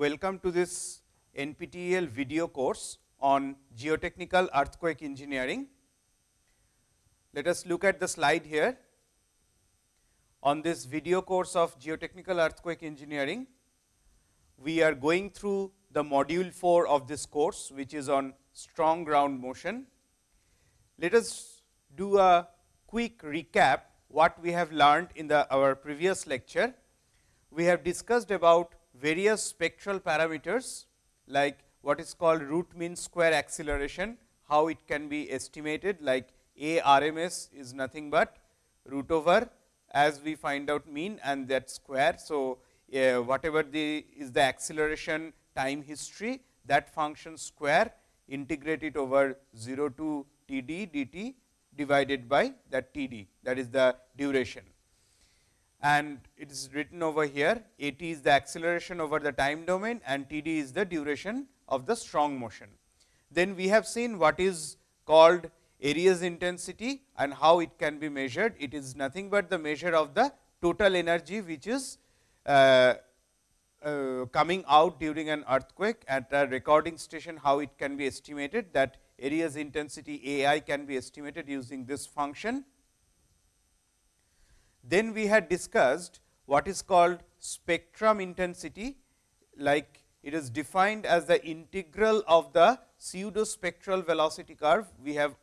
Welcome to this NPTEL video course on geotechnical earthquake engineering. Let us look at the slide here. On this video course of geotechnical earthquake engineering, we are going through the module 4 of this course, which is on strong ground motion. Let us do a quick recap what we have learned in the our previous lecture. We have discussed about various spectral parameters like what is called root mean square acceleration, how it can be estimated like a RMS is nothing but root over as we find out mean and that square. So, uh, whatever the is the acceleration time history that function square integrate it over 0 to t d dt divided by that t d that is the duration. And it is written over here a t is the acceleration over the time domain and t d is the duration of the strong motion. Then we have seen what is called Arias intensity and how it can be measured. It is nothing but the measure of the total energy which is uh, uh, coming out during an earthquake at a recording station how it can be estimated that Arias intensity A i can be estimated using this function. Then we had discussed what is called spectrum intensity like it is defined as the integral of the pseudo spectral velocity curve. We have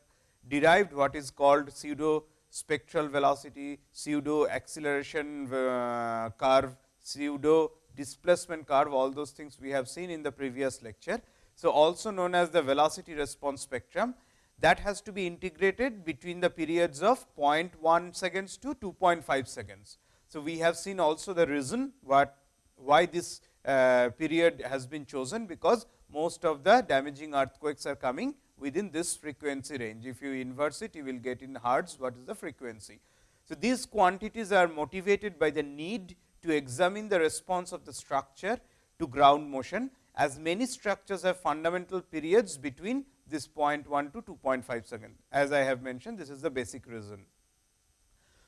derived what is called pseudo spectral velocity, pseudo acceleration uh, curve, pseudo displacement curve, all those things we have seen in the previous lecture. So, also known as the velocity response spectrum that has to be integrated between the periods of 0.1 seconds to 2.5 seconds. So, we have seen also the reason what why this uh, period has been chosen, because most of the damaging earthquakes are coming within this frequency range. If you inverse it, you will get in hertz what is the frequency. So, these quantities are motivated by the need to examine the response of the structure to ground motion as many structures have fundamental periods between this 0.1 to 2.5 second. As I have mentioned, this is the basic reason.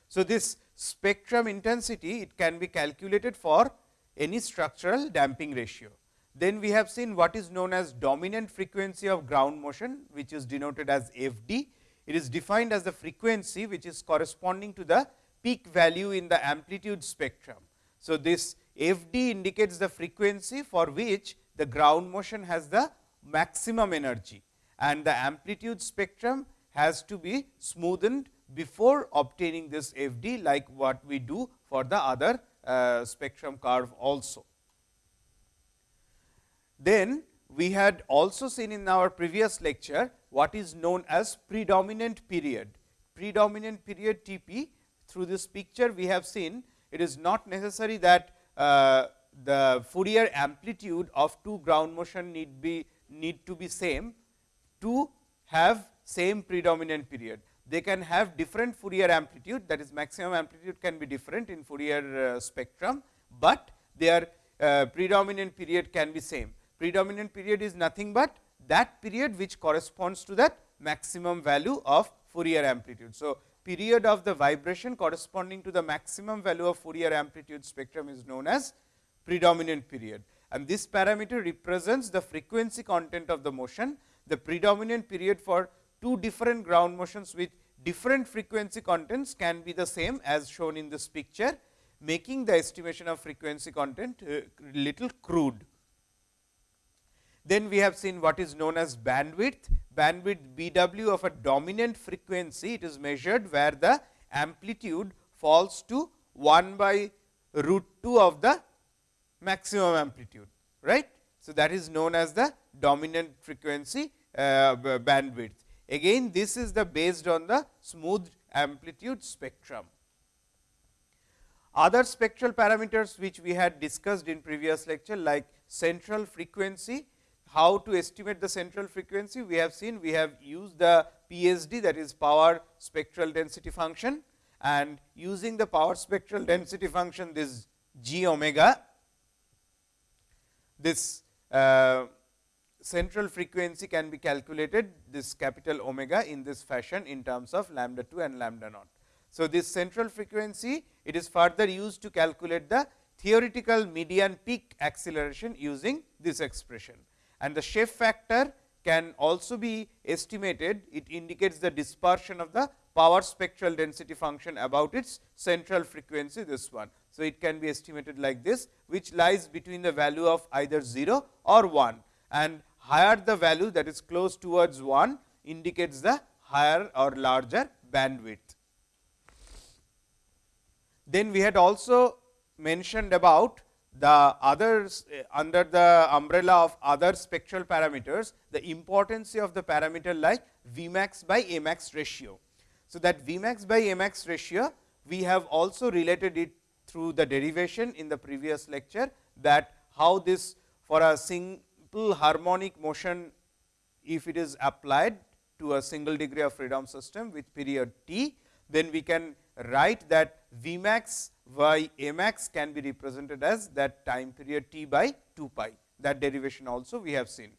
So, this spectrum intensity it can be calculated for any structural damping ratio. Then we have seen what is known as dominant frequency of ground motion, which is denoted as f d. It is defined as the frequency which is corresponding to the peak value in the amplitude spectrum. So, this f d indicates the frequency for which the ground motion has the maximum energy and the amplitude spectrum has to be smoothened before obtaining this f d like what we do for the other uh, spectrum curve also. Then we had also seen in our previous lecture what is known as predominant period. Predominant period T p through this picture we have seen it is not necessary that uh, the Fourier amplitude of two ground motion need be need to be same to have same predominant period. They can have different Fourier amplitude that is maximum amplitude can be different in Fourier uh, spectrum, but their uh, predominant period can be same. Predominant period is nothing but that period which corresponds to that maximum value of Fourier amplitude. So, period of the vibration corresponding to the maximum value of Fourier amplitude spectrum is known as predominant period and this parameter represents the frequency content of the motion. The predominant period for two different ground motions with different frequency contents can be the same as shown in this picture, making the estimation of frequency content uh, little crude. Then we have seen what is known as bandwidth. Bandwidth B w of a dominant frequency, it is measured where the amplitude falls to 1 by root 2 of the maximum amplitude, right. So, that is known as the dominant frequency bandwidth. Again this is the based on the smooth amplitude spectrum. Other spectral parameters which we had discussed in previous lecture like central frequency, how to estimate the central frequency we have seen we have used the PSD that is power spectral density function and using the power spectral density function this g omega this uh, central frequency can be calculated this capital omega in this fashion in terms of lambda 2 and lambda naught. So, this central frequency it is further used to calculate the theoretical median peak acceleration using this expression. And the shape factor can also be estimated, it indicates the dispersion of the power spectral density function about its central frequency this one. So, it can be estimated like this which lies between the value of either 0 or 1 and higher the value that is close towards 1 indicates the higher or larger bandwidth. Then we had also mentioned about the others uh, under the umbrella of other spectral parameters, the importance of the parameter like Vmax by Amax ratio. So, that Vmax by Amax ratio we have also related it through the derivation in the previous lecture that how this for a simple harmonic motion if it is applied to a single degree of freedom system with period t, then we can write that V max by max can be represented as that time period t by 2 pi that derivation also we have seen.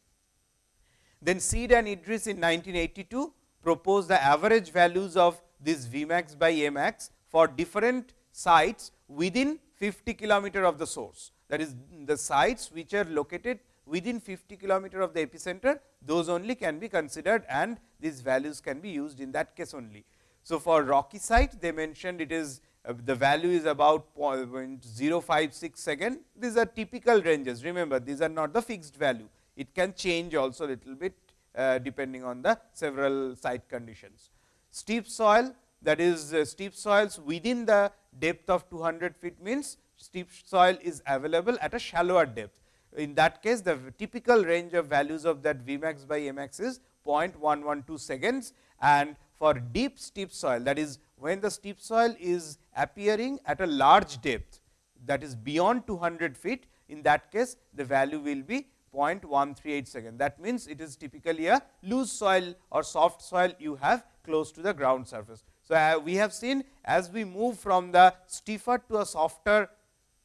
Then Seed and Idriss in 1982 proposed the average values of this V max by A max for different sites within 50 kilometer of the source. That is the sites which are located within 50 kilometer of the epicenter, those only can be considered and these values can be used in that case only. So, for rocky site they mentioned it is uh, the value is about 0.056 second. These are typical ranges. Remember, these are not the fixed value. It can change also little bit uh, depending on the several site conditions. Steep soil that is uh, steep soils within the depth of 200 feet means steep soil is available at a shallower depth. In that case, the typical range of values of that Vmax by Mx is 0.112 seconds and for deep steep soil that is when the steep soil is appearing at a large depth that is beyond 200 feet in that case the value will be 0.138 second. That means, it is typically a loose soil or soft soil you have close to the ground surface. So, uh, we have seen as we move from the stiffer to a softer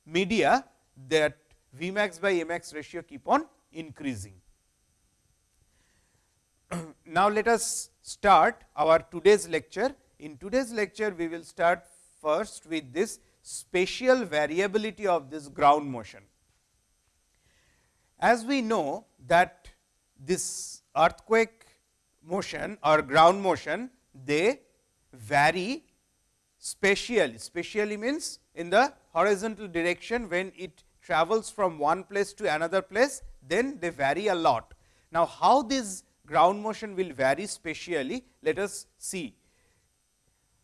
media that Vmax by Mx ratio keep on increasing. now, let us start our today's lecture. In today's lecture, we will start first with this spatial variability of this ground motion. As we know that this earthquake motion or ground motion, they vary spatially. Spatially means in the horizontal direction when it travels from one place to another place, then they vary a lot. Now, how this ground motion will vary spatially, let us see.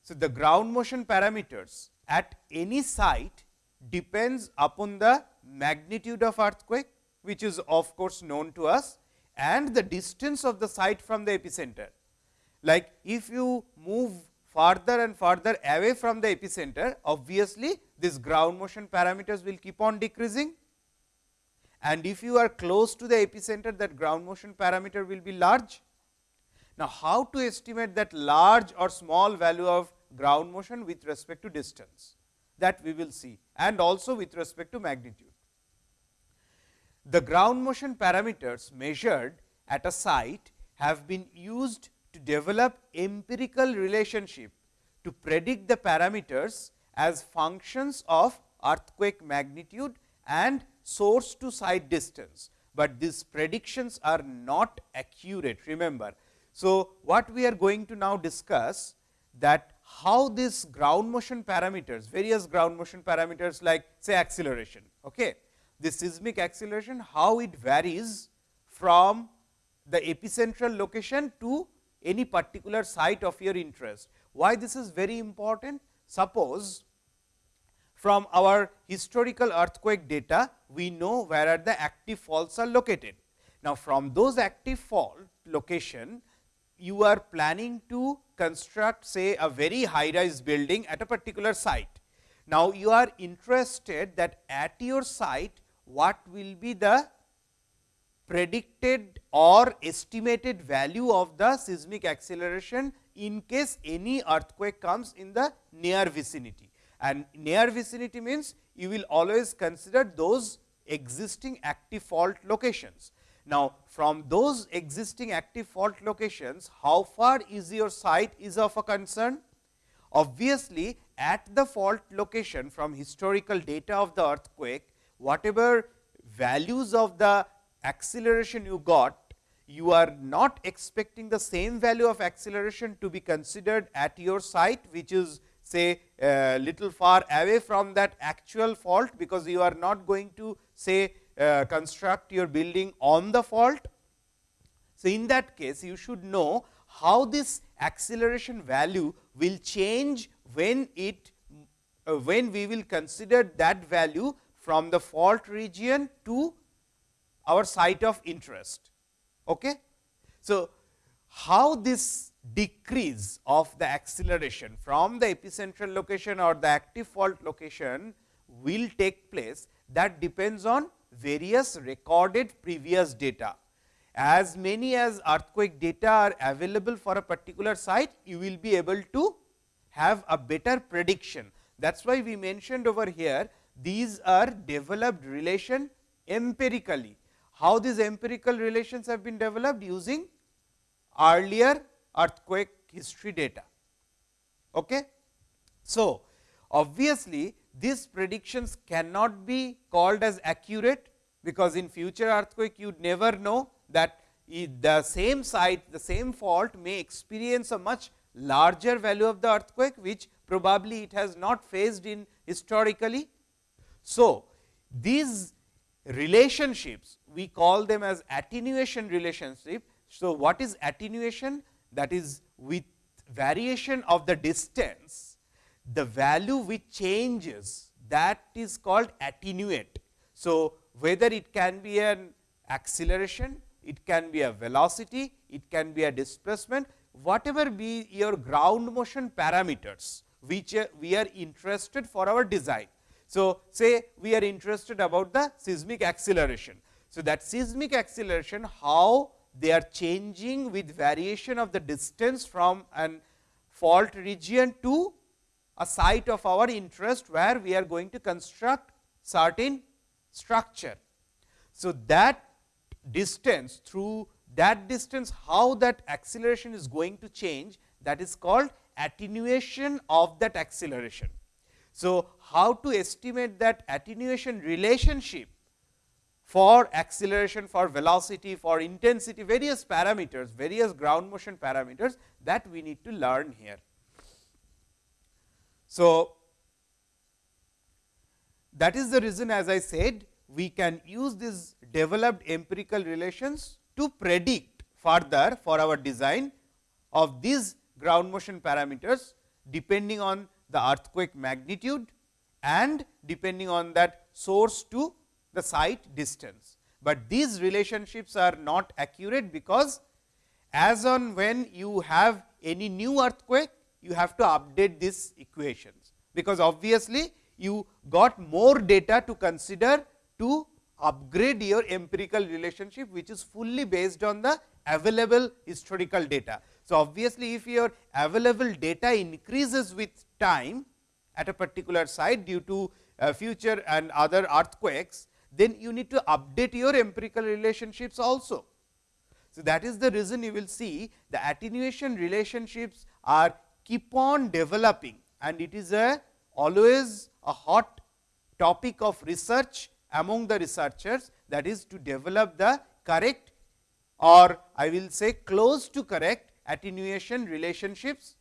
So, the ground motion parameters at any site depends upon the magnitude of earthquake, which is of course, known to us and the distance of the site from the epicenter. Like if you move further and further away from the epicenter, obviously, this ground motion parameters will keep on decreasing and if you are close to the epicenter that ground motion parameter will be large. Now, how to estimate that large or small value of ground motion with respect to distance that we will see and also with respect to magnitude. The ground motion parameters measured at a site have been used to develop empirical relationship to predict the parameters as functions of earthquake magnitude and source to site distance, but these predictions are not accurate remember. So, what we are going to now discuss that how this ground motion parameters, various ground motion parameters like say acceleration. Okay. The seismic acceleration, how it varies from the epicentral location to any particular site of your interest. Why this is very important? Suppose from our historical earthquake data, we know where are the active faults are located. Now, from those active fault location, you are planning to construct say a very high rise building at a particular site. Now, you are interested that at your site what will be the predicted or estimated value of the seismic acceleration in case any earthquake comes in the near vicinity. And near vicinity means you will always consider those existing active fault locations. Now, from those existing active fault locations, how far is your site is of a concern? Obviously, at the fault location from historical data of the earthquake, whatever values of the acceleration you got, you are not expecting the same value of acceleration to be considered at your site, which is say a little far away from that actual fault, because you are not going to say uh, construct your building on the fault. So, in that case you should know how this acceleration value will change when it uh, when we will consider that value from the fault region to our site of interest. Okay? So, how this decrease of the acceleration from the epicentral location or the active fault location will take place that depends on various recorded previous data. As many as earthquake data are available for a particular site, you will be able to have a better prediction. That is why we mentioned over here, these are developed relation empirically. How these empirical relations have been developed using earlier earthquake history data. Okay? So, obviously, these predictions cannot be called as accurate, because in future earthquake you would never know that the same site, the same fault may experience a much larger value of the earthquake, which probably it has not faced in historically. So, these relationships we call them as attenuation relationship. So, what is attenuation? That is with variation of the distance, the value which changes that is called attenuate. So, whether it can be an acceleration, it can be a velocity, it can be a displacement, whatever be your ground motion parameters, which uh, we are interested for our design. So, say we are interested about the seismic acceleration. So, that seismic acceleration how they are changing with variation of the distance from an fault region to a site of our interest, where we are going to construct certain structure. So, that distance through that distance how that acceleration is going to change that is called attenuation of that acceleration. So, how to estimate that attenuation relationship for acceleration, for velocity, for intensity, various parameters, various ground motion parameters that we need to learn here. So, that is the reason as I said we can use these developed empirical relations to predict further for our design of these ground motion parameters depending on the earthquake magnitude and depending on that source to the site distance. But these relationships are not accurate, because as on when you have any new earthquake, you have to update these equations, because obviously, you got more data to consider to upgrade your empirical relationship, which is fully based on the available historical data. So, obviously, if your available data increases with time at a particular site due to uh, future and other earthquakes, then you need to update your empirical relationships also. So, that is the reason you will see the attenuation relationships are keep on developing and it is a always a hot topic of research among the researchers that is to develop the correct or I will say close to correct attenuation relationships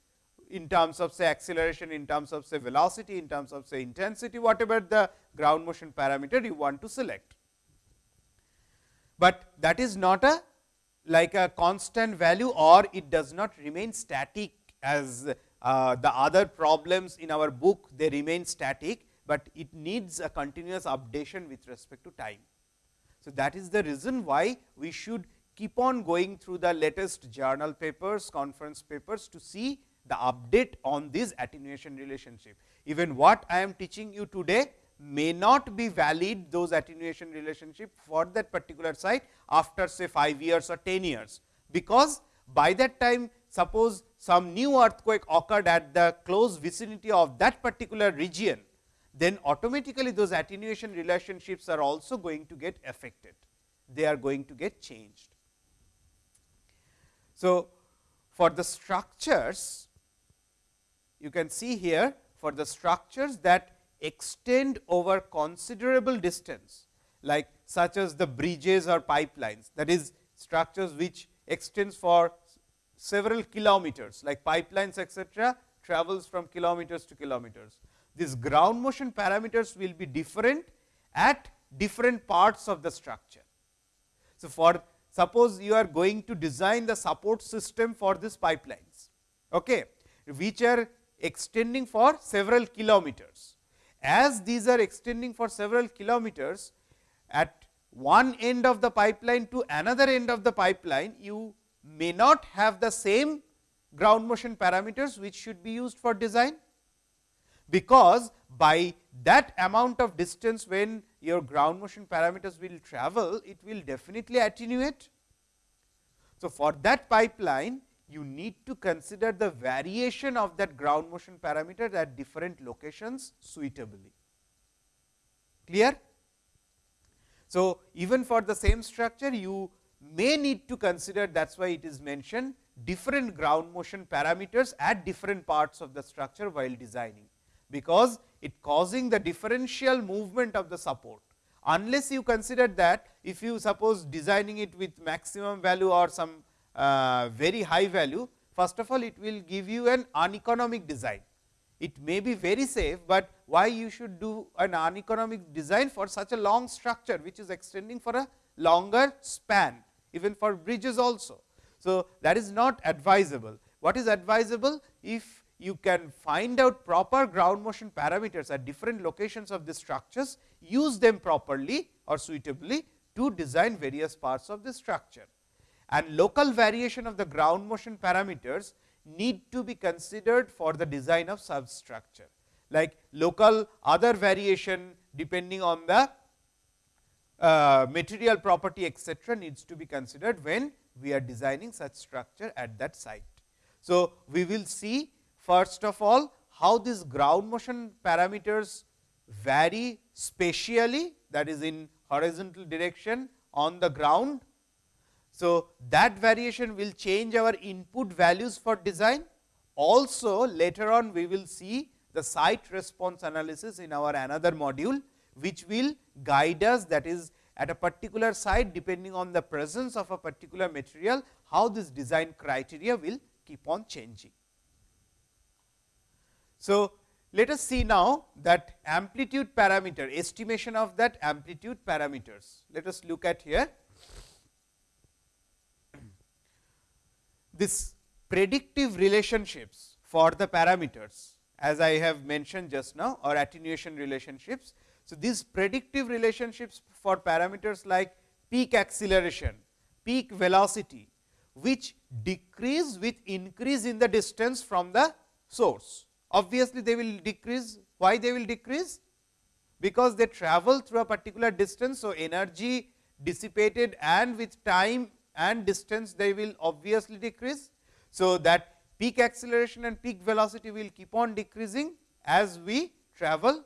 in terms of say acceleration, in terms of say velocity, in terms of say intensity, whatever the ground motion parameter you want to select. But that is not a like a constant value or it does not remain static as uh, the other problems in our book they remain static, but it needs a continuous updation with respect to time. So, that is the reason why we should keep on going through the latest journal papers, conference papers to see the update on this attenuation relationship. Even what I am teaching you today may not be valid those attenuation relationship for that particular site after say 5 years or 10 years, because by that time suppose some new earthquake occurred at the close vicinity of that particular region, then automatically those attenuation relationships are also going to get affected. They are going to get changed. So, for the structures you can see here for the structures that extend over considerable distance like such as the bridges or pipelines that is structures which extends for several kilometers like pipelines etcetera travels from kilometers to kilometers. These ground motion parameters will be different at different parts of the structure. So, for suppose you are going to design the support system for these pipelines, okay, which are extending for several kilometers. As these are extending for several kilometers, at one end of the pipeline to another end of the pipeline, you may not have the same ground motion parameters which should be used for design, because by that amount of distance when your ground motion parameters will travel, it will definitely attenuate. So, for that pipeline you need to consider the variation of that ground motion parameter at different locations suitably. Clear? So, even for the same structure you may need to consider that is why it is mentioned different ground motion parameters at different parts of the structure while designing, because it causing the differential movement of the support. Unless you consider that if you suppose designing it with maximum value or some uh, very high value, first of all it will give you an uneconomic design. It may be very safe, but why you should do an uneconomic design for such a long structure, which is extending for a longer span, even for bridges also. So, that is not advisable. What is advisable? If you can find out proper ground motion parameters at different locations of the structures, use them properly or suitably to design various parts of the structure. And local variation of the ground motion parameters need to be considered for the design of substructure, like local other variation depending on the uh, material property etcetera needs to be considered when we are designing such structure at that site. So, we will see first of all how these ground motion parameters vary spatially that is in horizontal direction on the ground. So, that variation will change our input values for design. Also later on we will see the site response analysis in our another module, which will guide us that is at a particular site depending on the presence of a particular material, how this design criteria will keep on changing. So, let us see now that amplitude parameter estimation of that amplitude parameters. Let us look at here. This predictive relationships for the parameters as I have mentioned just now or attenuation relationships. So, these predictive relationships for parameters like peak acceleration, peak velocity, which decrease with increase in the distance from the source. Obviously, they will decrease. Why they will decrease? Because they travel through a particular distance. So, energy dissipated and with time and distance they will obviously decrease. So, that peak acceleration and peak velocity will keep on decreasing as we travel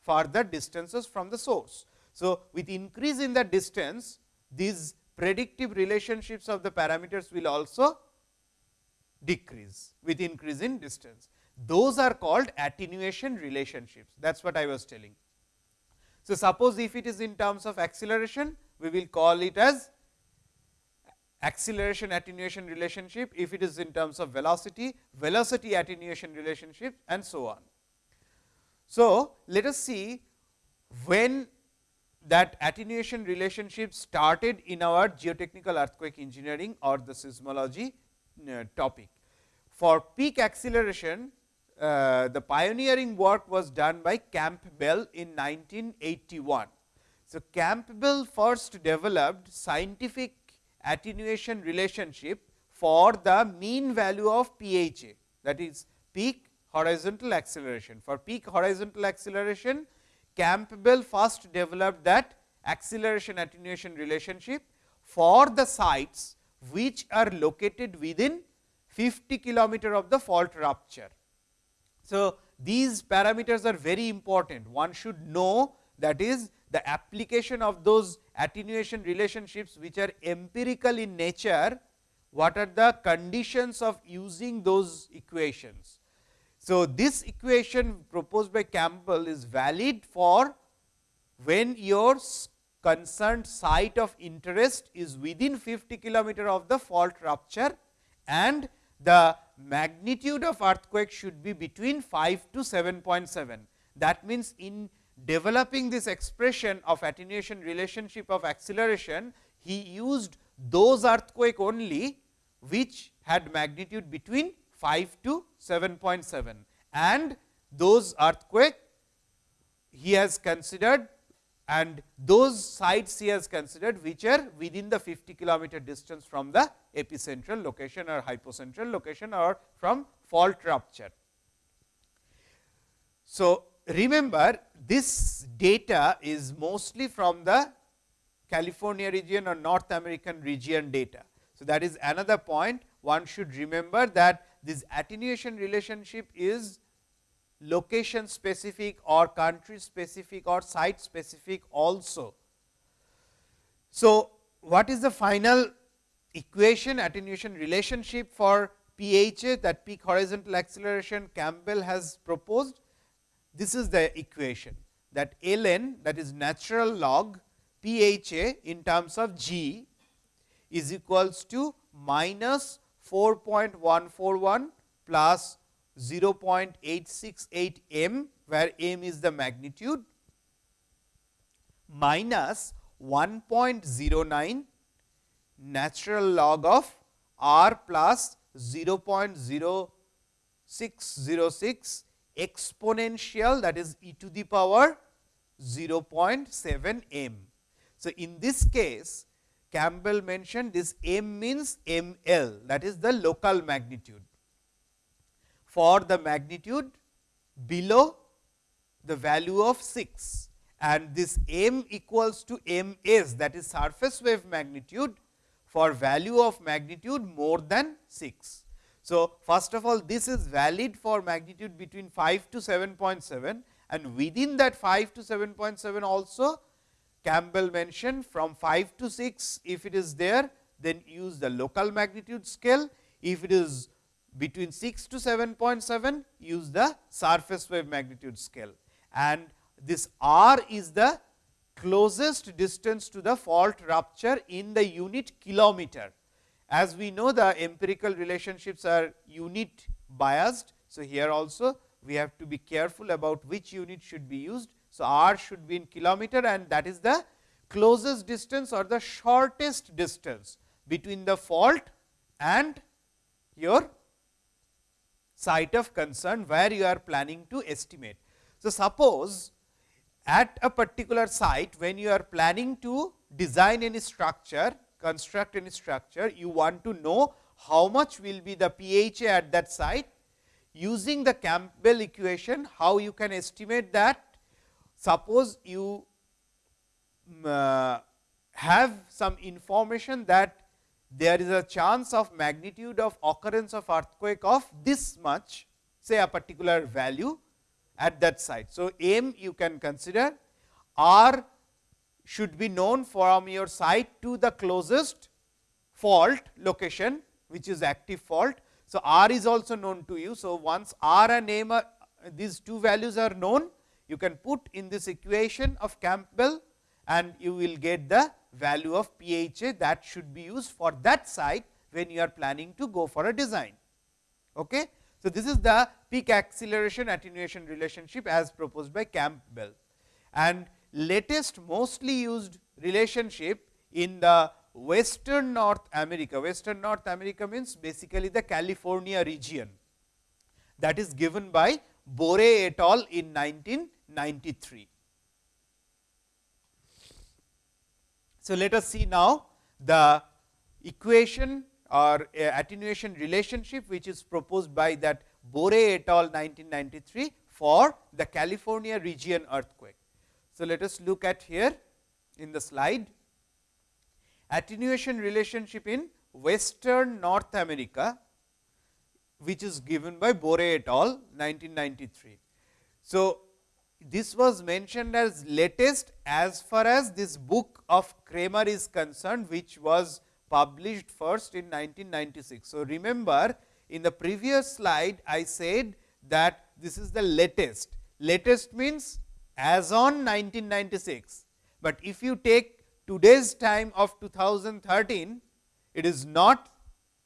further distances from the source. So, with increase in the distance, these predictive relationships of the parameters will also decrease with increase in distance. Those are called attenuation relationships that is what I was telling. So, suppose if it is in terms of acceleration, we will call it as acceleration attenuation relationship, if it is in terms of velocity, velocity attenuation relationship and so on. So, let us see when that attenuation relationship started in our geotechnical earthquake engineering or the seismology uh, topic. For peak acceleration, uh, the pioneering work was done by Campbell in 1981. So, Campbell first developed scientific attenuation relationship for the mean value of PHA that is peak horizontal acceleration. For peak horizontal acceleration, Campbell first developed that acceleration attenuation relationship for the sites which are located within 50 kilometer of the fault rupture. So, these parameters are very important. One should know that is the application of those attenuation relationships which are empirical in nature, what are the conditions of using those equations. So, this equation proposed by Campbell is valid for when your concerned site of interest is within 50 kilometer of the fault rupture and the magnitude of earthquake should be between 5 to 7.7. That means, in developing this expression of attenuation relationship of acceleration, he used those earthquake only which had magnitude between 5 to 7.7 and those earthquake he has considered and those sites he has considered which are within the 50 kilometer distance from the epicentral location or hypocentral location or from fault rupture. So, remember this data is mostly from the California region or North American region data. So, that is another point one should remember that this attenuation relationship is location specific or country specific or site specific also. So, what is the final equation attenuation relationship for PHA that peak horizontal acceleration Campbell has proposed? This is the equation that ln that is natural log PHA in terms of g is equals to minus 4.141 plus 0.868 m, where m is the magnitude minus 1.09 natural log of r plus 0.0606 exponential that is e to the power 0.7 m. So, in this case Campbell mentioned this m means m l that is the local magnitude. For the magnitude below the value of 6 and this m equals to m s that is surface wave magnitude for value of magnitude more than 6. So, first of all this is valid for magnitude between 5 to 7.7 and within that 5 to 7.7 also Campbell mentioned from 5 to 6 if it is there then use the local magnitude scale. If it is between 6 to 7.7 use the surface wave magnitude scale and this r is the closest distance to the fault rupture in the unit kilometer. As we know the empirical relationships are unit biased. So, here also we have to be careful about which unit should be used. So, r should be in kilometer and that is the closest distance or the shortest distance between the fault and your site of concern where you are planning to estimate. So, suppose at a particular site when you are planning to design any structure, construct any structure, you want to know how much will be the PHA at that site using the Campbell equation, how you can estimate that. Suppose you uh, have some information that there is a chance of magnitude of occurrence of earthquake of this much say a particular value at that site. So, m you can consider r should be known from your site to the closest fault location which is active fault. So, r is also known to you. So, once r and m are these two values are known you can put in this equation of Campbell and you will get the value of PHA that should be used for that site when you are planning to go for a design. Okay. So, this is the peak acceleration attenuation relationship as proposed by Campbell and latest mostly used relationship in the western North America. Western North America means basically the California region that is given by Boore et al. in 1993. So, let us see now the equation or uh, attenuation relationship which is proposed by that Boore et al 1993 for the California region earthquake. So, let us look at here in the slide attenuation relationship in western North America which is given by Boore et al 1993. So, this was mentioned as latest as far as this book of Kramer is concerned, which was published first in 1996. So, remember in the previous slide I said that this is the latest. Latest means as on 1996, but if you take today's time of 2013, it is not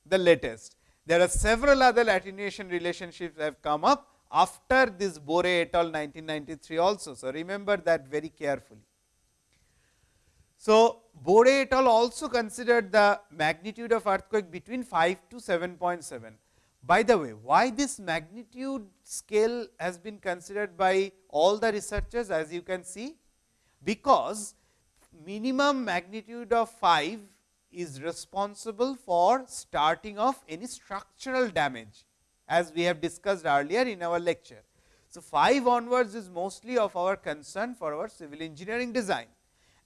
the latest. There are several other attenuation relationships have come up after this Boore et al 1993 also. So, remember that very carefully. So, Boore et al also considered the magnitude of earthquake between 5 to 7.7. By the way, why this magnitude scale has been considered by all the researchers as you can see? Because minimum magnitude of 5 is responsible for starting of any structural damage as we have discussed earlier in our lecture. So, 5 onwards is mostly of our concern for our civil engineering design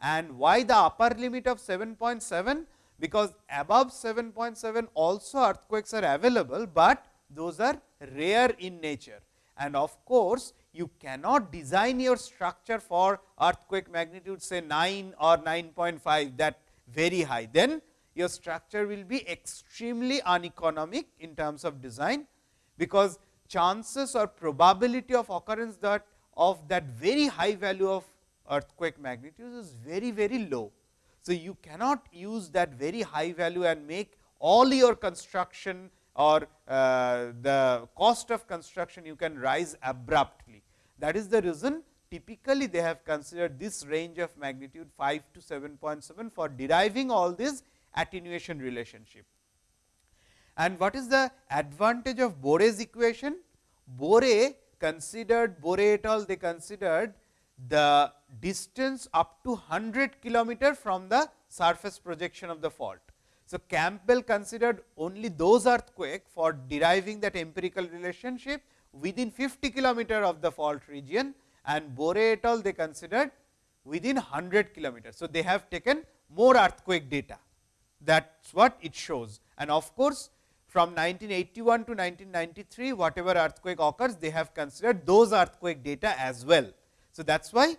and why the upper limit of 7.7 because above 7.7 also earthquakes are available, but those are rare in nature and of course, you cannot design your structure for earthquake magnitude say 9 or 9.5 that very high, then your structure will be extremely uneconomic in terms of design, because chances or probability of occurrence that of that very high value of earthquake magnitude is very very low. So, you cannot use that very high value and make all your construction or uh, the cost of construction you can rise abruptly. That is the reason typically they have considered this range of magnitude 5 to 7.7 for deriving all this attenuation relationship. And what is the advantage of Boore's equation? Boore considered Boore et al. they considered the distance up to 100 kilometer from the surface projection of the fault. So, Campbell considered only those earthquake for deriving that empirical relationship within 50 kilometer of the fault region and Boore et al. they considered within 100 kilometers. So, they have taken more earthquake data that is what it shows and of course, from 1981 to 1993 whatever earthquake occurs they have considered those earthquake data as well. So, that is why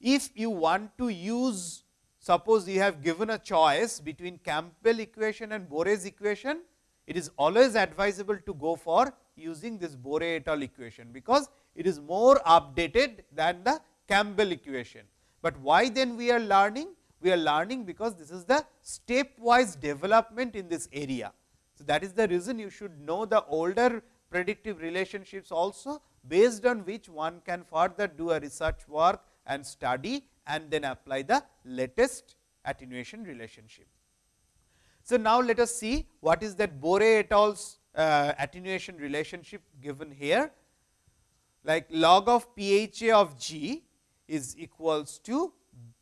if you want to use suppose you have given a choice between Campbell equation and Boore's equation, it is always advisable to go for using this Boore et al equation, because it is more updated than the Campbell equation. But why then we are learning? We are learning because this is the stepwise development in this area. So, that is the reason you should know the older predictive relationships also based on which one can further do a research work and study and then apply the latest attenuation relationship. So, now let us see what is that Boore et al.'s uh, attenuation relationship given here like log of PHA of G is equals to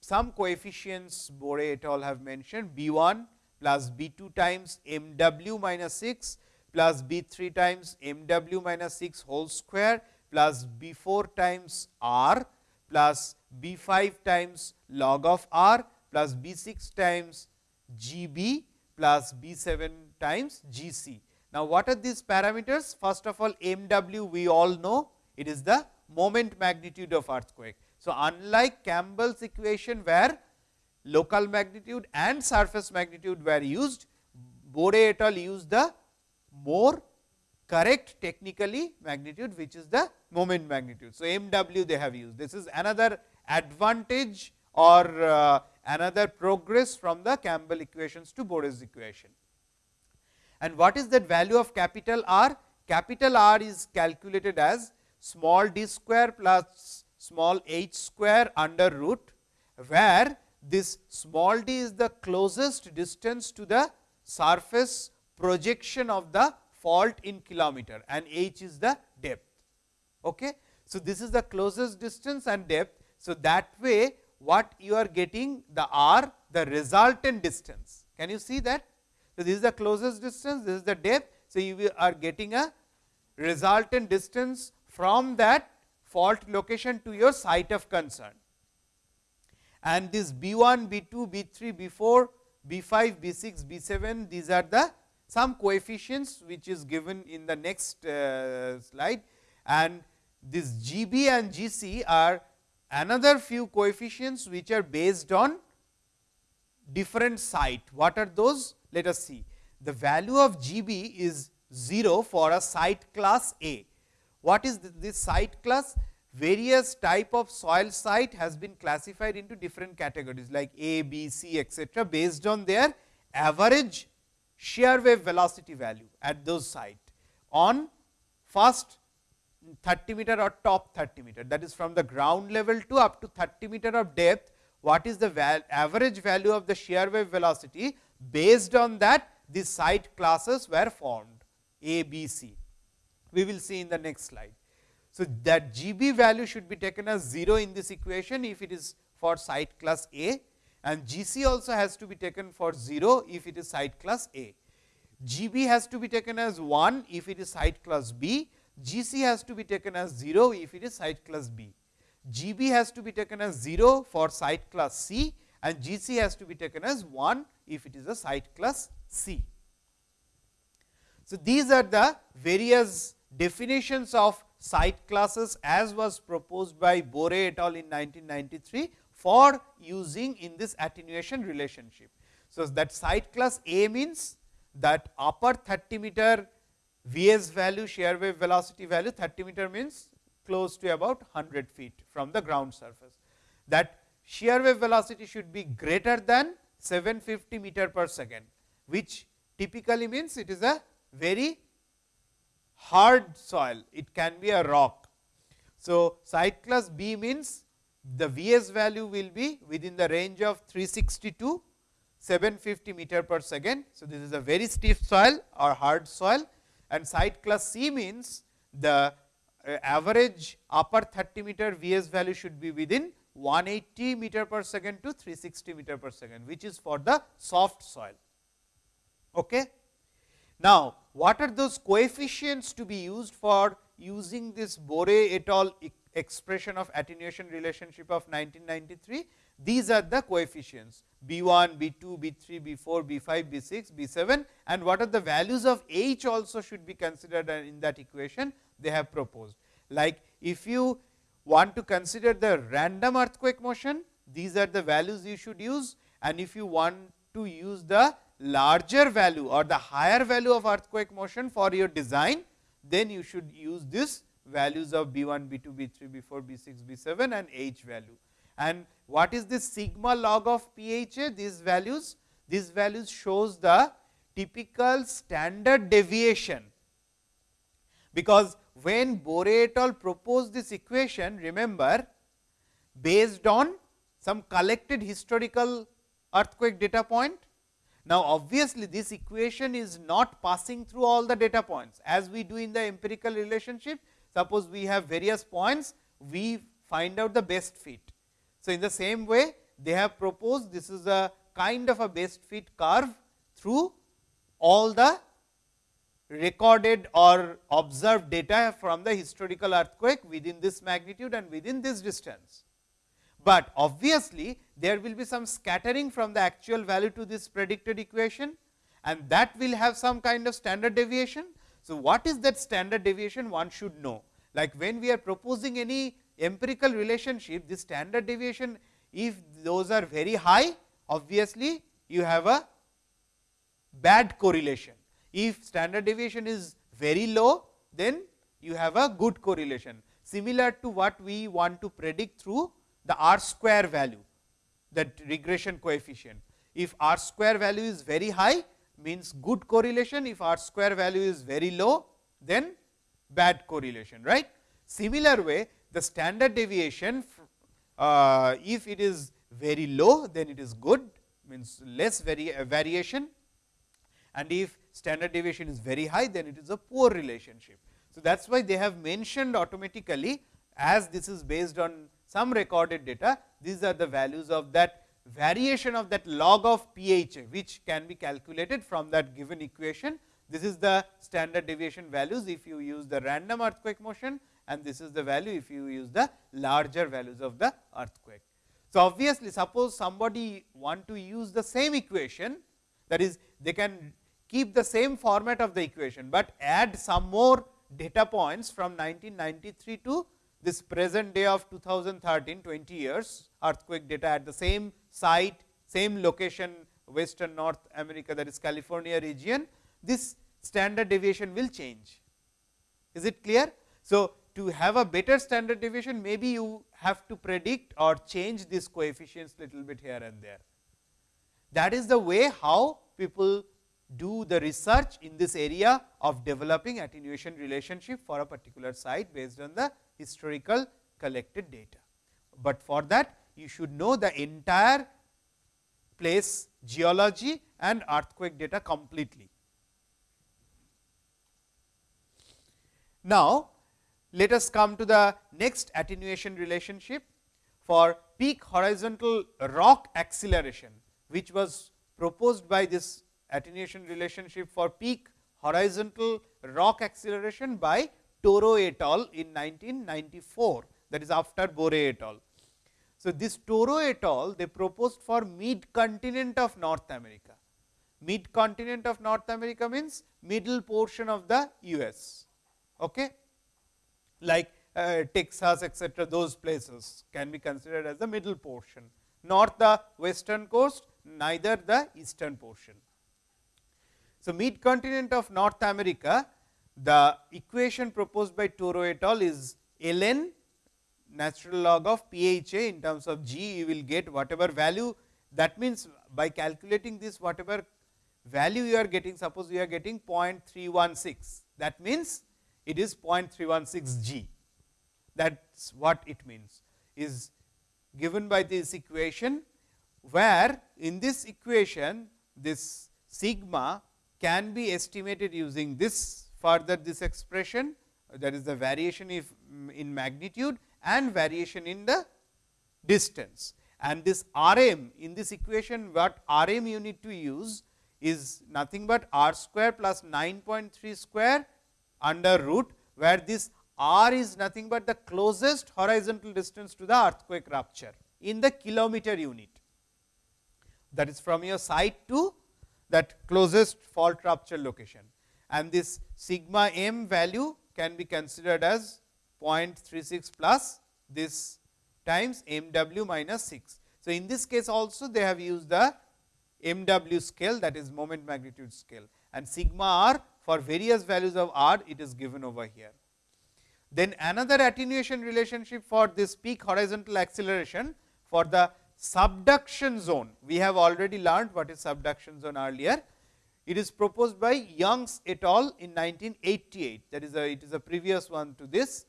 some coefficients Boore et al. have mentioned B 1 plus B 2 times m w minus 6 plus B 3 times m w minus 6 whole square plus B 4 times r plus B 5 times log of r plus B 6 times G b plus B 7 times G c. Now, what are these parameters? First of all, m w we all know it is the moment magnitude of earthquake. So, unlike Campbell's equation where local magnitude and surface magnitude were used, Boore et al. used the more correct technically magnitude which is the moment magnitude. So, m w they have used this is another advantage or uh, another progress from the Campbell equations to Boore's equation. And what is that value of capital R? Capital R is calculated as small d square plus small h square under root, where this small d is the closest distance to the surface projection of the fault in kilometer and h is the depth. Okay. So, this is the closest distance and depth. So, that way what you are getting the r the resultant distance. Can you see that? So, this is the closest distance, this is the depth. So, you are getting a resultant distance from that fault location to your site of concern. And this B 1, B 2, B 3, B 4, B 5, B 6, B 7 these are the some coefficients which is given in the next uh, slide and this G B and G C are another few coefficients which are based on different site. What are those? Let us see. The value of G b is 0 for a site class A, what is this site class? Various type of soil site has been classified into different categories like A, B, C etcetera, based on their average shear wave velocity value at those site on first 30 meter or top 30 meter. That is from the ground level to up to 30 meter of depth. What is the val average value of the shear wave velocity based on that? These site classes were formed. A, B, C. We will see in the next slide. So, that G b value should be taken as 0 in this equation if it is for site class A and G c also has to be taken for 0 if it is site class A. G b has to be taken as 1 if it is site class B, G c has to be taken as 0 if it is site class B. G b has to be taken as 0 for site class C and G c has to be taken as 1 if it is a site class C. So, these are the various definitions of site classes as was proposed by Boore et al. in 1993 for using in this attenuation relationship. So, that site class A means that upper 30 meter Vs value shear wave velocity value 30 meter means close to about 100 feet from the ground surface. That shear wave velocity should be greater than 750 meter per second, which typically means it is a very hard soil, it can be a rock. So, site class B means the Vs value will be within the range of 360 to 750 meter per second. So, this is a very stiff soil or hard soil and site class C means the uh, average upper 30 meter Vs value should be within 180 meter per second to 360 meter per second, which is for the soft soil. Okay. Now, what are those coefficients to be used for using this Boore et al. Expression of attenuation relationship of 1993? These are the coefficients B 1, B 2, B 3, B 4, B 5, B 6, B 7 and what are the values of H also should be considered in that equation they have proposed. Like if you want to consider the random earthquake motion, these are the values you should use and if you want to use the larger value or the higher value of earthquake motion for your design, then you should use this values of B 1, B 2, B 3, B 4, B 6, B 7 and H value. And what is this sigma log of PHA? These values, these values shows the typical standard deviation, because when Boore et al. proposed this equation, remember based on some collected historical earthquake data point. Now, obviously, this equation is not passing through all the data points as we do in the empirical relationship. Suppose we have various points, we find out the best fit. So, in the same way they have proposed this is a kind of a best fit curve through all the recorded or observed data from the historical earthquake within this magnitude and within this distance. But obviously, there will be some scattering from the actual value to this predicted equation and that will have some kind of standard deviation. So, what is that standard deviation? One should know. Like when we are proposing any empirical relationship this standard deviation if those are very high obviously you have a bad correlation. If standard deviation is very low, then you have a good correlation. Similar to what we want to predict through the r square value that regression coefficient. If r square value is very high means good correlation, if r square value is very low then bad correlation right. Similar way the standard deviation uh, if it is very low then it is good means less vari uh, variation and if standard deviation is very high, then it is a poor relationship. So, that is why they have mentioned automatically as this is based on some recorded data, these are the values of that variation of that log of pH, which can be calculated from that given equation. This is the standard deviation values if you use the random earthquake motion and this is the value if you use the larger values of the earthquake. So, obviously, suppose somebody want to use the same equation that is they can keep the same format of the equation, but add some more data points from 1993 to this present day of 2013 20 years earthquake data at the same site, same location western North America that is California region, this standard deviation will change. Is it clear? So, to have a better standard deviation maybe you have to predict or change these coefficients little bit here and there. That is the way how people do the research in this area of developing attenuation relationship for a particular site based on the historical collected data. But for that you should know the entire place geology and earthquake data completely. Now, let us come to the next attenuation relationship for peak horizontal rock acceleration, which was proposed by this attenuation relationship for peak horizontal rock acceleration by Toro et al. in 1994 that is after Boore et al. So, this Toro et al. they proposed for mid continent of North America. Mid continent of North America means middle portion of the US. Okay? Like uh, Texas etc., those places can be considered as the middle portion, not the western coast, neither the eastern portion. So, mid continent of North America, the equation proposed by Toro et al. is ln natural log of pHa in terms of g, you will get whatever value. That means, by calculating this whatever value you are getting, suppose you are getting 0.316, that means it is 0.316 g. That is what it means is given by this equation, where in this equation this sigma can be estimated using this further this expression that is the variation if in magnitude and variation in the distance. And this R m in this equation what R m you need to use is nothing but r square plus 9.3 square under root, where this r is nothing but the closest horizontal distance to the earthquake rupture in the kilometer unit. That is from your site to that closest fault rupture location. And this sigma m value can be considered as 0.36 plus this times m w minus 6. So, in this case also they have used the m w scale that is moment magnitude scale and sigma r for various values of r it is given over here. Then another attenuation relationship for this peak horizontal acceleration for the subduction zone. We have already learned what is subduction zone earlier. It is proposed by Youngs et al. in 1988 that is a it is a previous one to this.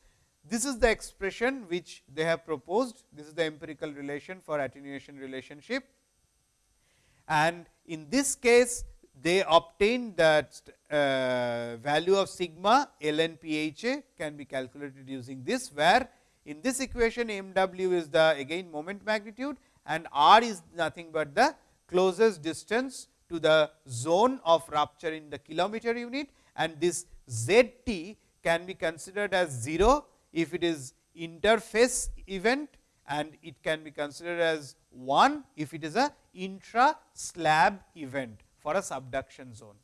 This is the expression which they have proposed. This is the empirical relation for attenuation relationship. And in this case, they obtained that uh, value of sigma ln pha can be calculated using this, where in this equation m w is the again moment magnitude and r is nothing but the closest distance to the zone of rupture in the kilometer unit and this z t can be considered as 0 if it is interface event and it can be considered as 1 if it is a intra slab event for a subduction zone.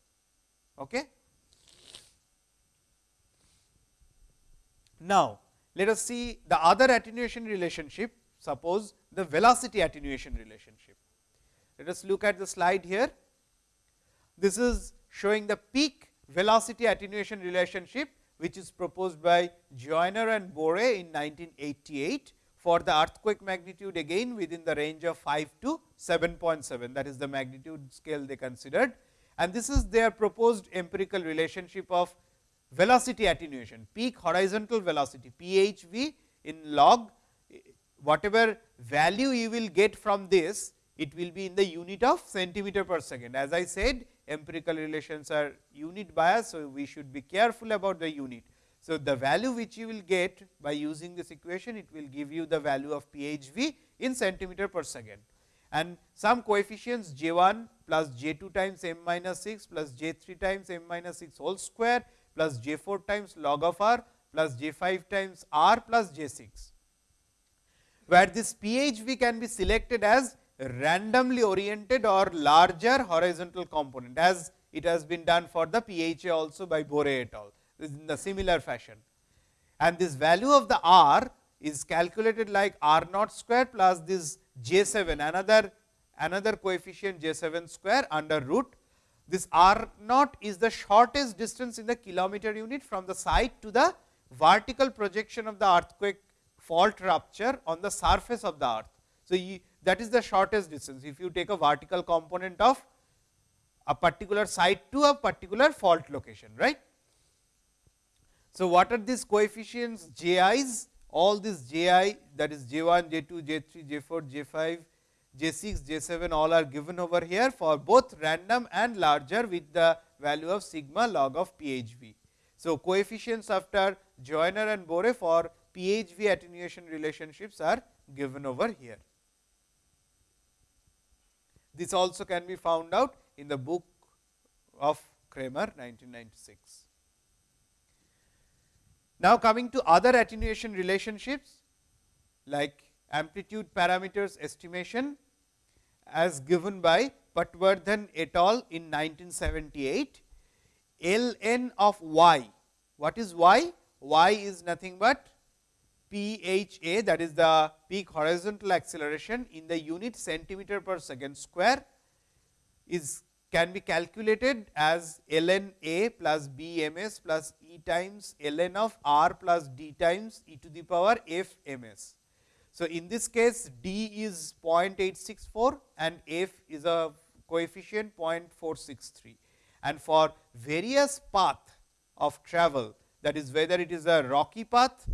Okay. Now, let us see the other attenuation relationship suppose the velocity attenuation relationship. Let us look at the slide here. This is showing the peak velocity attenuation relationship, which is proposed by Joyner and Boore in 1988 for the earthquake magnitude again within the range of 5 to 7.7 that is the magnitude scale they considered. And this is their proposed empirical relationship of velocity attenuation, peak horizontal velocity PHV in log whatever value you will get from this, it will be in the unit of centimeter per second. As I said empirical relations are unit bias. So, we should be careful about the unit. So, the value which you will get by using this equation, it will give you the value of PHV in centimeter per second. And some coefficients j 1 plus j 2 times m minus 6 plus j 3 times m minus 6 whole square plus j 4 times log of r plus j 5 times r plus j 6, where this PHV can be selected as randomly oriented or larger horizontal component as it has been done for the PHA also by Boore et al in the similar fashion. And this value of the r is calculated like r naught square plus this j 7 another another coefficient j 7 square under root. This r naught is the shortest distance in the kilometer unit from the site to the vertical projection of the earthquake fault rupture on the surface of the earth. So, you, that is the shortest distance if you take a vertical component of a particular site to a particular fault location right. So, what are these coefficients j i's all these j i that is j 1, j 2, j 3, j 4, j 5, j 6, j 7 all are given over here for both random and larger with the value of sigma log of PHV. So, coefficients after Joyner and Boore for PHV attenuation relationships are given over here. This also can be found out in the book of Kramer 1996. Now, coming to other attenuation relationships like amplitude parameters estimation as given by Patwardhan et al. in 1978, ln of y. What is y? y is nothing but PHA that is the peak horizontal acceleration in the unit centimeter per second square is can be calculated as ln A plus B m s plus E times ln of r plus d times e to the power f m s. So, in this case d is 0.864 and f is a coefficient 0.463 and for various path of travel that is whether it is a rocky path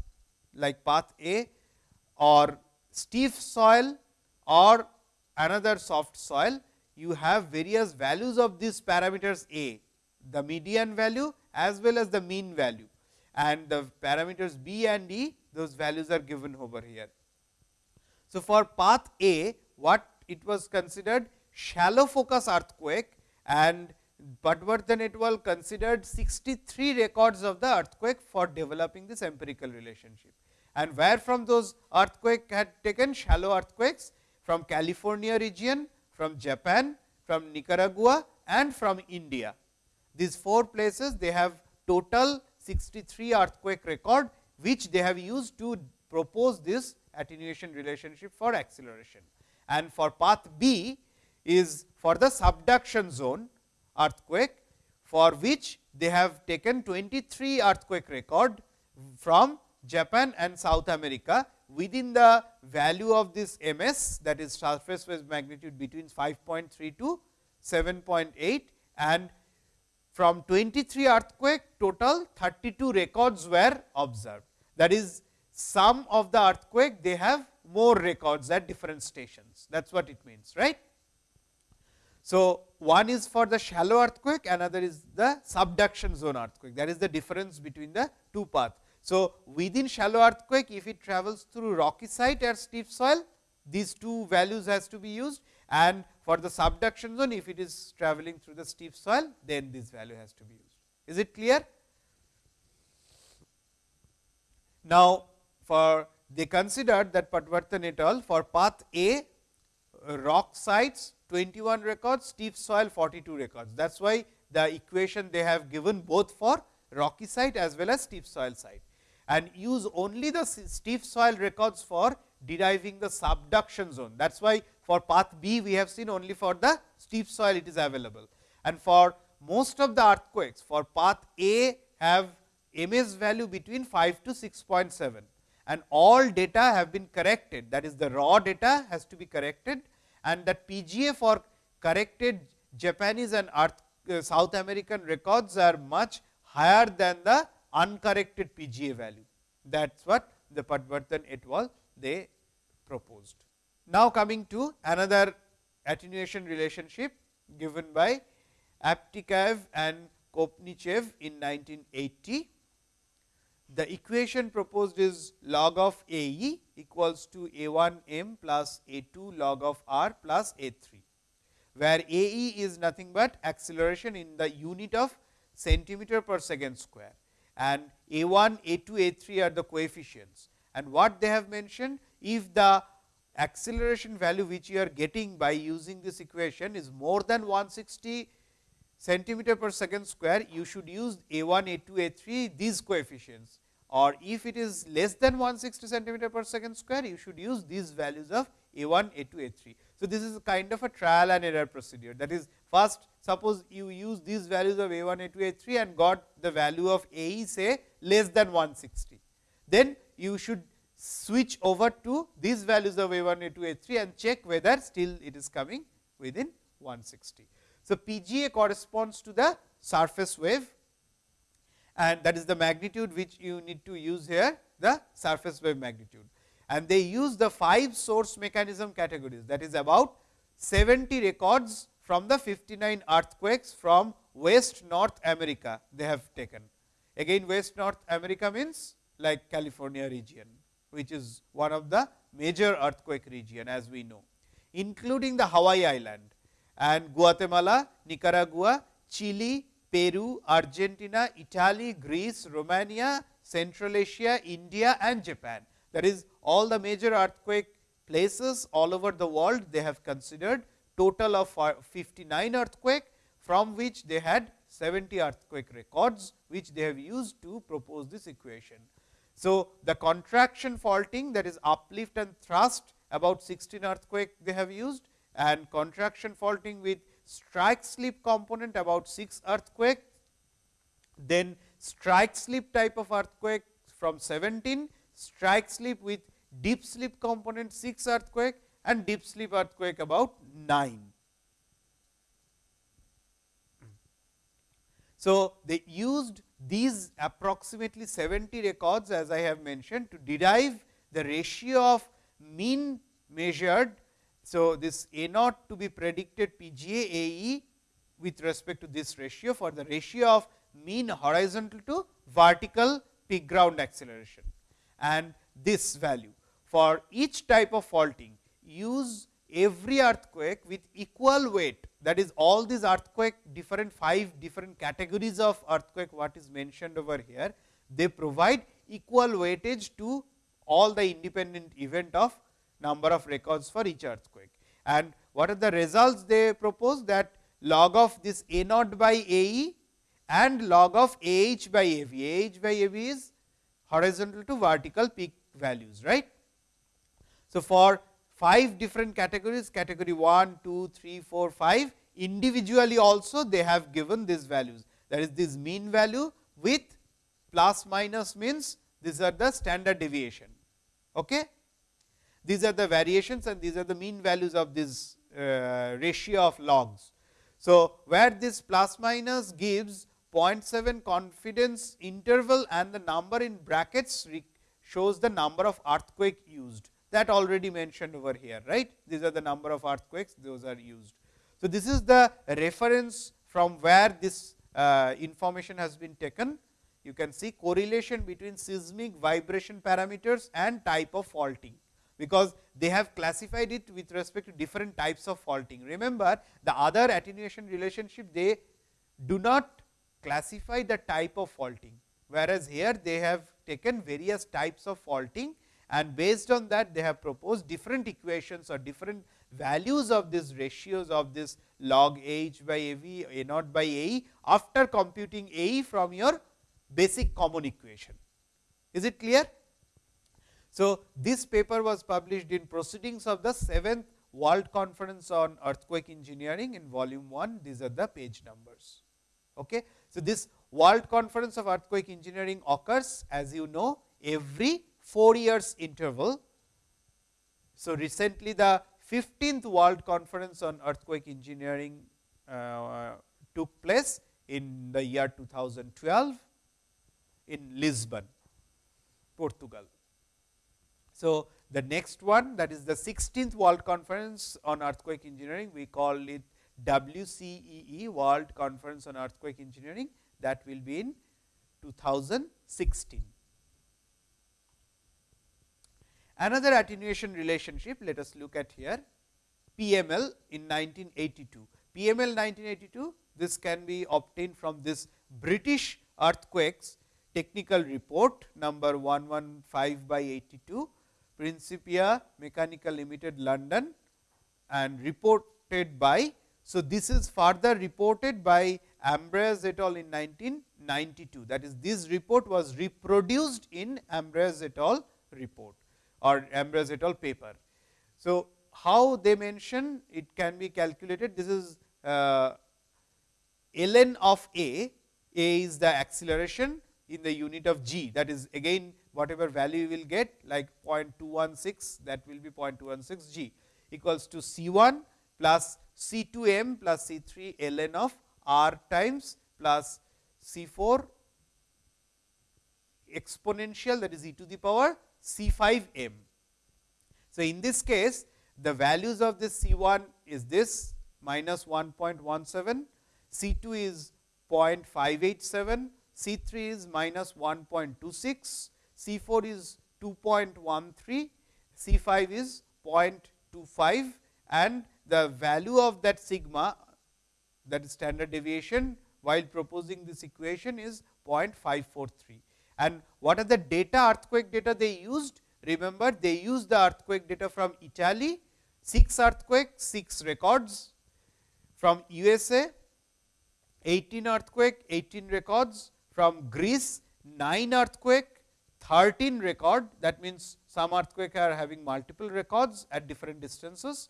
like path A or steep soil or another soft soil you have various values of these parameters A, the median value as well as the mean value and the parameters B and E those values are given over here. So, for path A what it was considered shallow focus earthquake and Patwardhan et al. considered 63 records of the earthquake for developing this empirical relationship. And where from those earthquake had taken shallow earthquakes from California region, from Japan, from Nicaragua and from India. These four places they have total 63 earthquake record, which they have used to propose this attenuation relationship for acceleration. And for path B is for the subduction zone earthquake, for which they have taken 23 earthquake record from Japan and South America within the value of this m s that is surface phase magnitude between 5.3 to 7.8 and from 23 earthquake total 32 records were observed. That is some of the earthquake they have more records at different stations that is what it means right. So, one is for the shallow earthquake another is the subduction zone earthquake that is the difference between the two paths. So, within shallow earthquake if it travels through rocky site or steep soil these two values has to be used and for the subduction zone if it is traveling through the steep soil then this value has to be used. Is it clear? Now, for they considered that Patwardhan et al. for path A rock sites 21 records, steep soil 42 records. That is why the equation they have given both for rocky site as well as steep soil site and use only the steep soil records for deriving the subduction zone. That is why for path B we have seen only for the steep soil it is available. And for most of the earthquakes for path A have MS value between 5 to 6.7 and all data have been corrected that is the raw data has to be corrected and that PGA for corrected Japanese and Earth, uh, South American records are much higher than the uncorrected PGA value. That is what the Patwardhan et al. they proposed. Now, coming to another attenuation relationship given by Aptikaev and Kopnichev in 1980. The equation proposed is log of A e equals to A 1 m plus A 2 log of r plus A 3, where A e is nothing but acceleration in the unit of centimeter per second square and a 1, a 2, a 3 are the coefficients. And what they have mentioned, if the acceleration value which you are getting by using this equation is more than 160 centimeter per second square, you should use a 1, a 2, a 3 these coefficients or if it is less than 160 centimeter per second square, you should use these values of a 1, a 2, a 3. So, this is kind of a trial and error procedure that is first suppose you use these values of A 1, A 2, A 3 and got the value of A e say less than 160. Then you should switch over to these values of A 1, A 2, A 3 and check whether still it is coming within 160. So, PGA corresponds to the surface wave and that is the magnitude which you need to use here the surface wave magnitude. And they use the 5 source mechanism categories that is about 70 records from the 59 earthquakes from West North America they have taken. Again West North America means like California region, which is one of the major earthquake region as we know, including the Hawaii island and Guatemala, Nicaragua, Chile, Peru, Argentina, Italy, Greece, Romania, Central Asia, India and Japan. That is all the major earthquake places all over the world they have considered total of 59 earthquake from which they had 70 earthquake records which they have used to propose this equation. So, the contraction faulting that is uplift and thrust about 16 earthquake they have used and contraction faulting with strike slip component about 6 earthquake, then strike slip type of earthquake from 17, strike slip with dip slip component 6 earthquake and dip slip earthquake about 9. So, they used these approximately 70 records as I have mentioned to derive the ratio of mean measured so, this A naught to be predicted PGA AE with respect to this ratio for the ratio of mean horizontal to vertical peak ground acceleration and this value. For each type of faulting use every earthquake with equal weight that is all these earthquake different 5 different categories of earthquake what is mentioned over here. They provide equal weightage to all the independent event of number of records for each earthquake. And what are the results they propose that log of this A naught by A e and log of A h by A v, A h by A v is horizontal to vertical peak values. right? So, for 5 different categories category 1, 2, 3, 4, 5 individually also they have given these values that is this mean value with plus minus means these are the standard deviation. Okay? These are the variations and these are the mean values of this uh, ratio of logs. So, where this plus minus gives 0.7 confidence interval and the number in brackets shows the number of earthquake used that already mentioned over here right. These are the number of earthquakes those are used. So, this is the reference from where this uh, information has been taken. You can see correlation between seismic vibration parameters and type of faulting because they have classified it with respect to different types of faulting. Remember the other attenuation relationship they do not classify the type of faulting, whereas here they have taken various types of faulting and based on that they have proposed different equations or different values of these ratios of this log h by A v A naught by A e after computing A from your basic common equation. Is it clear? So, this paper was published in proceedings of the 7th World Conference on Earthquake Engineering in volume 1, these are the page numbers. Okay. So, this World Conference of Earthquake Engineering occurs as you know every 4 years interval. So, recently the 15th World Conference on Earthquake Engineering uh, took place in the year 2012 in Lisbon, Portugal. So, the next one that is the 16th World Conference on Earthquake Engineering, we call it WCEE World Conference on Earthquake Engineering that will be in 2016. Another attenuation relationship let us look at here PML in 1982. PML 1982 this can be obtained from this British earthquakes technical report number 115 by 82 Principia Mechanical Limited London and reported by. So, this is further reported by Ambraseys et al. in 1992 that is this report was reproduced in Ambraseys et al. report or Ambraseys et al. paper. So, how they mention it can be calculated. This is uh, ln of a, a is the acceleration in the unit of g that is again whatever value you will get like 0.216 that will be 0.216 g equals to C 1 plus C 2 m plus C 3 ln of r times plus C 4 exponential that is e to the power C 5 m. So, in this case the values of this C 1 is this minus 1.17, C 2 is 0.587, C 3 is minus 1.26, C 4 is 2.13, C 5 is 0.25 and the value of that sigma that is standard deviation while proposing this equation is 0.543. And what are the data earthquake data they used? Remember they used the earthquake data from Italy, 6 earthquakes, 6 records. From USA, 18 earthquake, 18 records. From Greece, 9 earthquake, 13 record. That means some earthquake are having multiple records at different distances.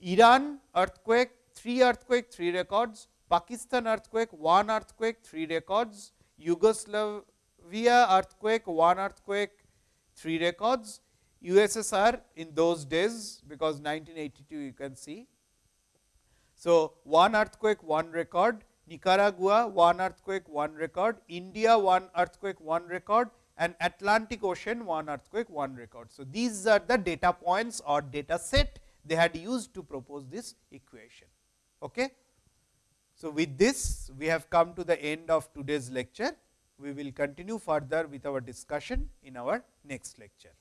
Iran earthquake, 3 earthquake, 3 records, Pakistan earthquake, 1 earthquake, 3 records, Yugoslavia earthquake, 1 earthquake, 3 records, USSR in those days because 1982 you can see. So, 1 earthquake, 1 record, Nicaragua, 1 earthquake, 1 record, India, 1 earthquake, 1 record and Atlantic Ocean, 1 earthquake, 1 record. So, these are the data points or data set they had used to propose this equation. Okay. So, with this we have come to the end of today's lecture. We will continue further with our discussion in our next lecture.